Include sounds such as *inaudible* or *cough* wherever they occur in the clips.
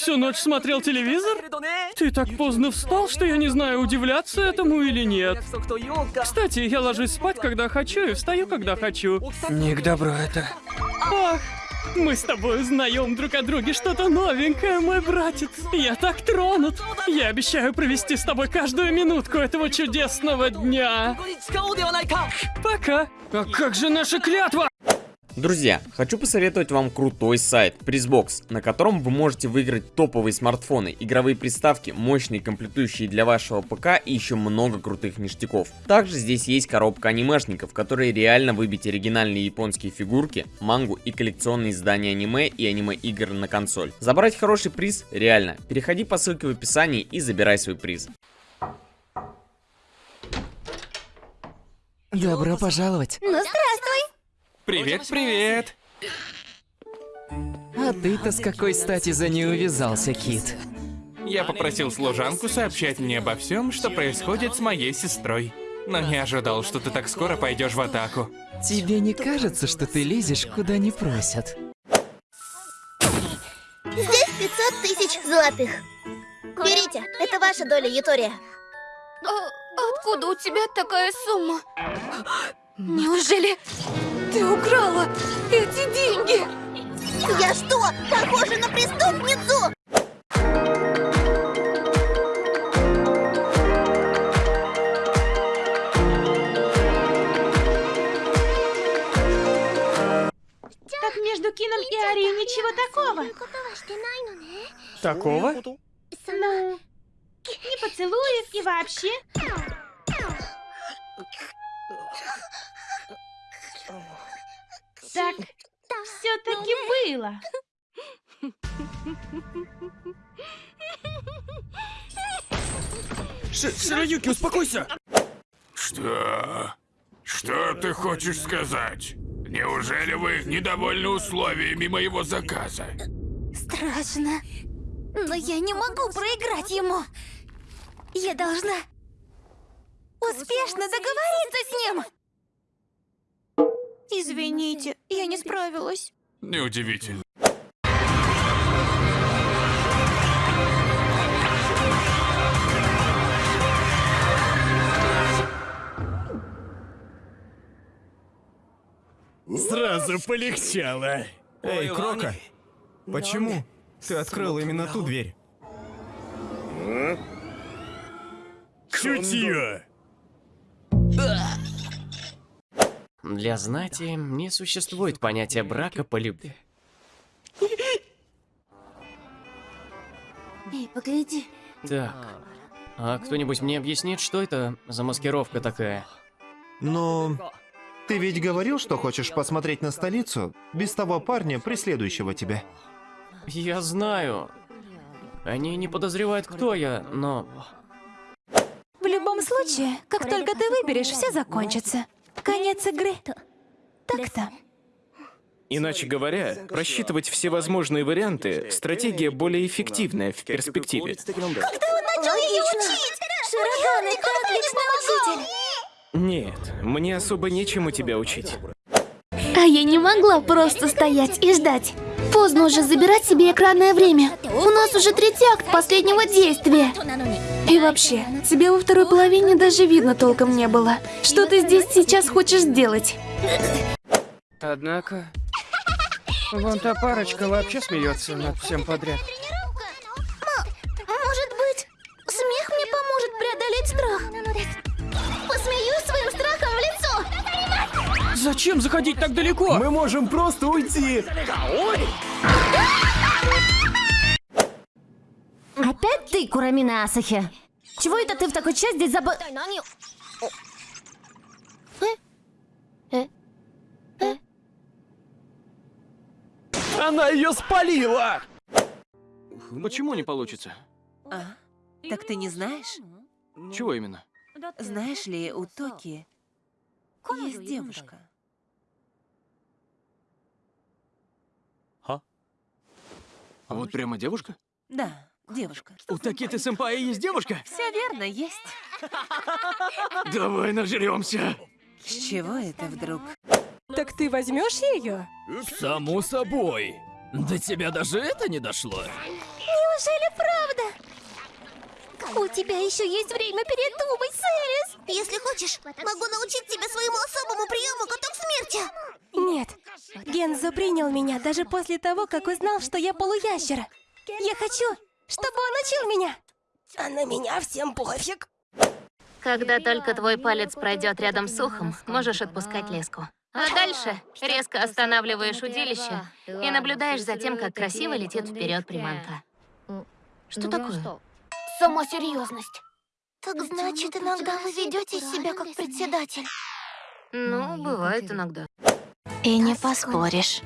всю ночь смотрел телевизор? Ты так поздно встал, что я не знаю, удивляться этому или нет. Кстати, я ложусь спать, когда хочу, и встаю, когда хочу. Не к добру это. Ах, мы с тобой узнаем друг о друге что-то новенькое, мой братец. Я так тронут. Я обещаю провести с тобой каждую минутку этого чудесного дня. Пока. А как же наша клятва? Друзья, хочу посоветовать вам крутой сайт Призбокс, на котором вы можете выиграть топовые смартфоны, игровые приставки, мощные комплектующие для вашего ПК и еще много крутых ништяков. Также здесь есть коробка анимешников, которые реально выбить оригинальные японские фигурки, мангу и коллекционные издания аниме и аниме-игр на консоль. Забрать хороший приз реально. Переходи по ссылке в описании и забирай свой приз. Добро пожаловать. Ну, здравствуй! Привет, привет! А ты-то с какой стати за ней увязался, Кит? Я попросил служанку сообщать мне обо всем, что происходит с моей сестрой. Но не ожидал, что ты так скоро пойдешь в атаку. Тебе не кажется, что ты лезешь, куда не просят? Здесь 500 тысяч золотых. Берите, это ваша доля, Ютория. А откуда у тебя такая сумма? Неужели ты украла эти деньги? Я что, похожа на преступницу? Так между Кином и Арией ничего такого. Такого? Ну, не поцелуев и вообще. Так, все-таки было. Ш Широюки, успокойся! Что? Что ты хочешь сказать? Неужели вы недовольны условиями моего заказа? Страшно. Но я не могу проиграть ему. Я должна успешно договориться с ним. Извините, я не справилась. Неудивительно. Сразу полегчало. Эй, Крока, почему ты открыл именно ту дверь? Чутье. Для знати не существует понятия брака по любви. Эй, погляди. Так, а кто-нибудь мне объяснит, что это за маскировка такая? Ну, ты ведь говорил, что хочешь посмотреть на столицу без того парня, преследующего тебя. Я знаю. Они не подозревают, кто я, но... В любом случае, как только ты выберешь, все закончится. Конец игры. Так-то. Иначе говоря, просчитывать все возможные варианты – стратегия более эффективная в перспективе. Когда он начал ее учить? Широган, это отличный учитель. Нет, мне особо нечему тебя учить. А я не могла просто стоять и ждать. Поздно уже забирать себе экранное время. У нас уже третий акт последнего действия. И вообще, тебя во второй половине даже видно толком не было. Что ты здесь сейчас хочешь сделать? Однако, вон та парочка вообще смеется над всем подряд. Может быть, смех мне поможет преодолеть страх? Посмеюсь своим страхом в лицо. Зачем заходить так далеко? Мы можем просто уйти. Опять ты, Курамина Асахи? Чего это ты в такой час здесь забыл? Она ее спалила! Почему не получится? А? Так ты не знаешь? Чего именно? Знаешь ли, у Токи есть девушка. Вот прямо девушка? Да, девушка. У Такиты сэмпая есть девушка? Все верно, есть. *laughs* Давай нажремся. С чего это вдруг? Так ты возьмешь ее? Само собой. До тебя даже это не дошло. Неужели правда? У тебя еще есть время передумать, Сэрис. Если хочешь, могу научить тебя своему особому приему каток смерти. Нет. Гензо принял меня даже после того, как узнал, что я полуящер. Я хочу, чтобы он учил меня. А на меня всем пофиг. Когда только твой палец пройдет рядом с ухом, можешь отпускать леску. А дальше резко останавливаешь удилище и наблюдаешь за тем, как красиво летит вперед приманка. Что такое? Сама серьезность. Так значит, иногда вы ведете себя как председатель. Ну, бывает иногда. И не поспоришь.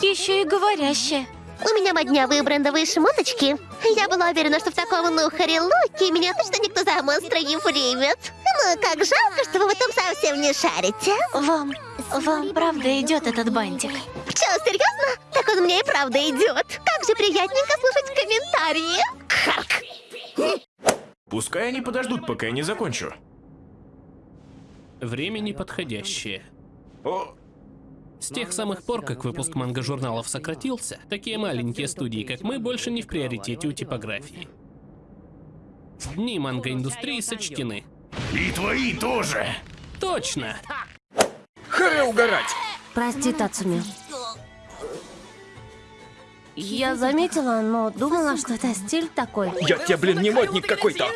Еще и говорящая. У меня моднявые брендовые шмоточки. Я была уверена, что в таком нухаре луке меня точно никто за монстра не примет. Ну, как жалко, что вы в этом совсем не шарите. Вам, вам правда идет этот бантик? Что, серьезно? Так он мне и правда идет. Как же приятненько слушать комментарии. Харк. Пускай они подождут, пока я не закончу. Время неподходящее. С тех самых пор, как выпуск манго-журналов сократился, такие маленькие студии, как мы, больше не в приоритете у типографии. Дни манго-индустрии сочтены. И твои тоже. Точно! Харе угорать! Прости, Тацуми. Я заметила, но думала, что это стиль такой. Я тебе, блин, не модник какой-то!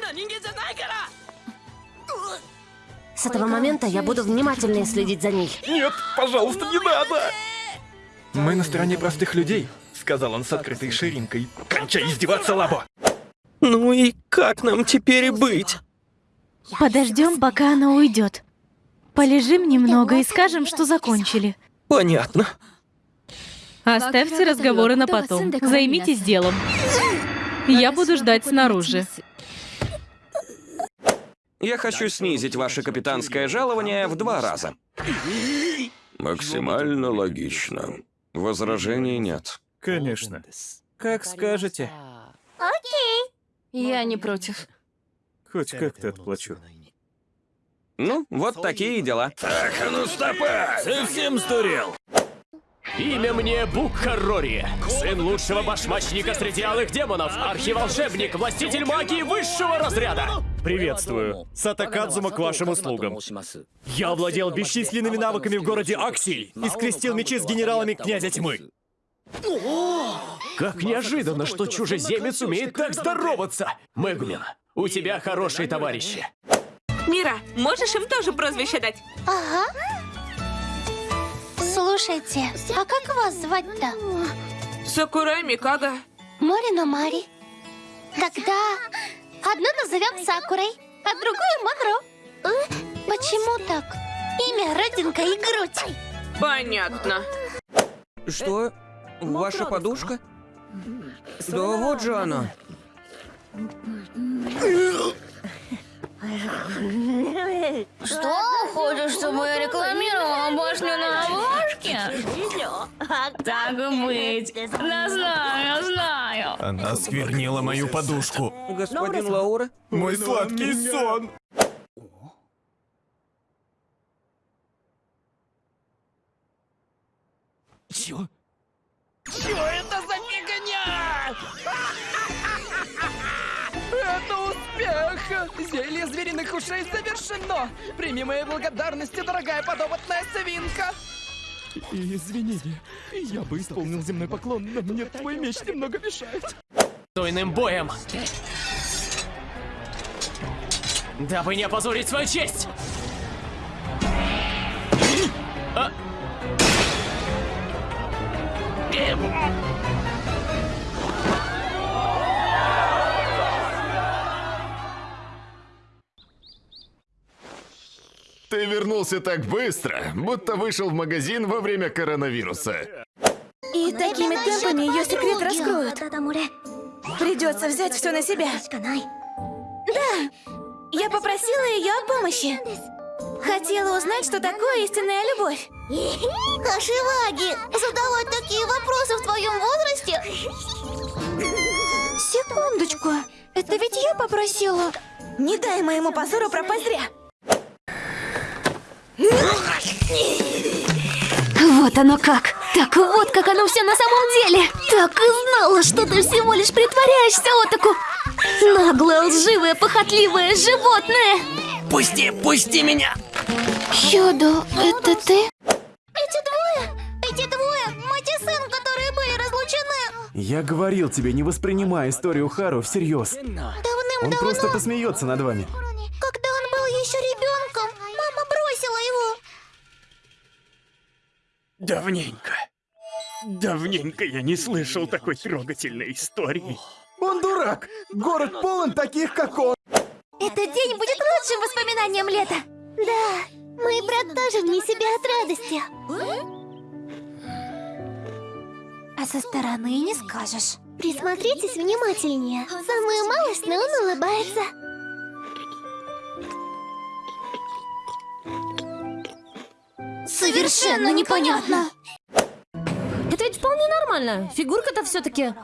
С этого момента я буду внимательнее следить за ней. Нет, пожалуйста, не надо! Мы на стороне простых людей, сказал он с открытой ширинкой. Кончай издеваться, Лабо! Ну и как нам теперь быть? Подождем, пока она уйдет. Полежим немного и скажем, что закончили. Понятно. Оставьте разговоры на потом. Займитесь делом. Я буду ждать снаружи. Я хочу снизить ваше капитанское жалование в два раза. Максимально логично. Возражений нет. Конечно. Как скажете. Окей. Я не против. Хоть как-то отплачу. Ну, вот такие дела. Так, а ну стопа! Совсем сдурел. Имя мне Букхарори, сын лучшего башмачника среди алых демонов, архиволшебник, властитель магии высшего разряда. Приветствую. Сатакадзума к вашим услугам. Я владел бесчисленными навыками в городе Аксиль и скрестил мечи с генералами князя тьмы. Как неожиданно, что чужеземец умеет так здороваться! Мэгумин, у тебя хорошие товарищи. Мира, можешь им тоже прозвище дать? Ага. Слушайте, а как вас звать-то? Сакурай Микага. Морино Мари. Тогда одну назовем Сакурой, а другую Макро. Э? Почему так? Имя, родинка и грудь. Понятно. Что? Ваша подушка? Да вот же она. Что? Хочешь, чтобы я рекламировала башню на обложке? Так быть. Я знаю, я знаю. Она сквернила мою подушку. Господин Лаура? Мой сладкий сон. Чё? Что это за фигня? *laughs* Это успех! Зелье звериных ушей завершено! Прими мои благодарности, дорогая подопытная свинка! Извини, я бы исполнил земной поклон, но мне твой меч немного мешает. Стойным боем! Дабы не опозорить свою честь! А? Вернулся так быстро, будто вышел в магазин во время коронавируса. И такими темпами ее секрет раскроют. Придется взять все на себя. Да, я попросила ее о помощи. Хотела узнать, что такое истинная любовь. Хашиваги, задавать такие вопросы в твоем возрасте? Секундочку, это ведь я попросила. Не дай моему позору пропасть зря. Вот оно как. Так вот, как оно все на самом деле. Так и знала, что ты всего лишь притворяешься, Отаку. Наглое, лживое, похотливое животное. Пусти, пусти меня! Йодо, это ты? Эти двое, эти двое, мать и сын, которые были разлучены. Я говорил тебе, не воспринимай историю Хару всерьез. Он Давным-давно, просто посмеется над вами. Давненько. Давненько я не слышал такой трогательной истории. Он дурак! Город полон таких, как он! Этот день будет лучшим воспоминанием лета. Да, мой брат тоже вне себя от радости. А со стороны не скажешь. Присмотритесь внимательнее. Самую малость, но он улыбается. Совершенно непонятно. Это ведь вполне нормально. Фигурка-то все-таки.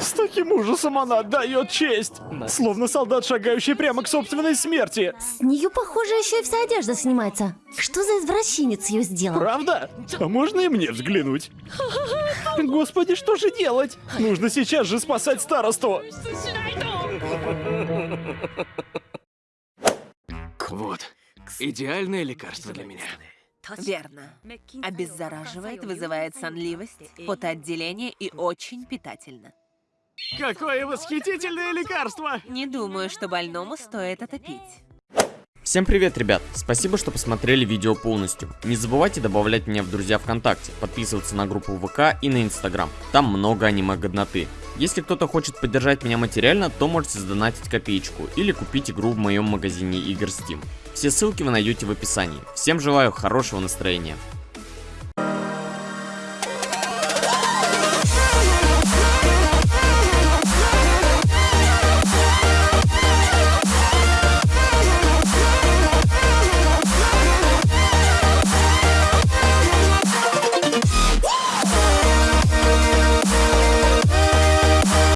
С таким ужасом она отдает честь. Словно солдат, шагающий прямо к собственной смерти. С нее, похоже, еще и вся одежда снимается. Что за извращенец ее сделал? Правда? А можно и мне взглянуть? *laughs* Господи, что же делать? Нужно сейчас же спасать старосту. Вот, идеальное лекарство для меня. Верно. Обеззараживает, вызывает сонливость, потоотделение и очень питательно. Какое восхитительное лекарство! Не думаю, что больному стоит это пить. Всем привет, ребят! Спасибо, что посмотрели видео полностью. Не забывайте добавлять меня в друзья ВКонтакте, подписываться на группу ВК и на Инстаграм. Там много аниме-годноты. Если кто-то хочет поддержать меня материально, то можете сдонатить копеечку или купить игру в моем магазине игр Steam. Все ссылки вы найдете в описании. Всем желаю хорошего настроения.